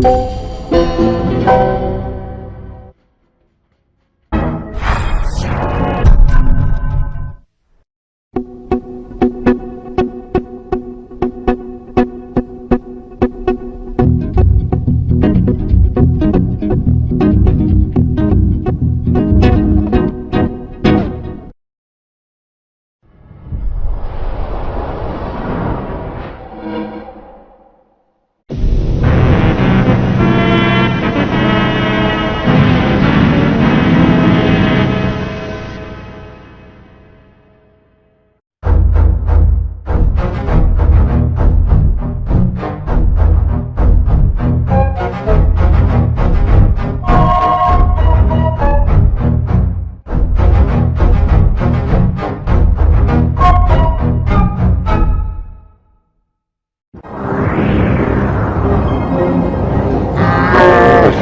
Música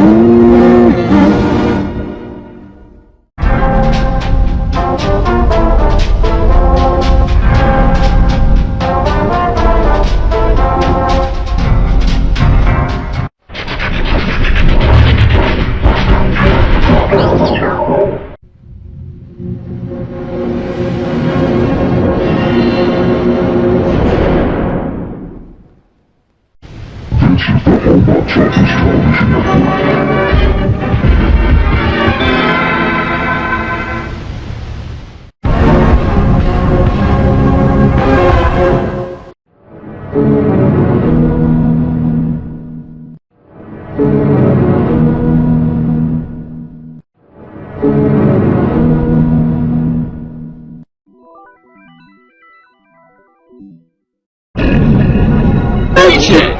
Ooh. Shit.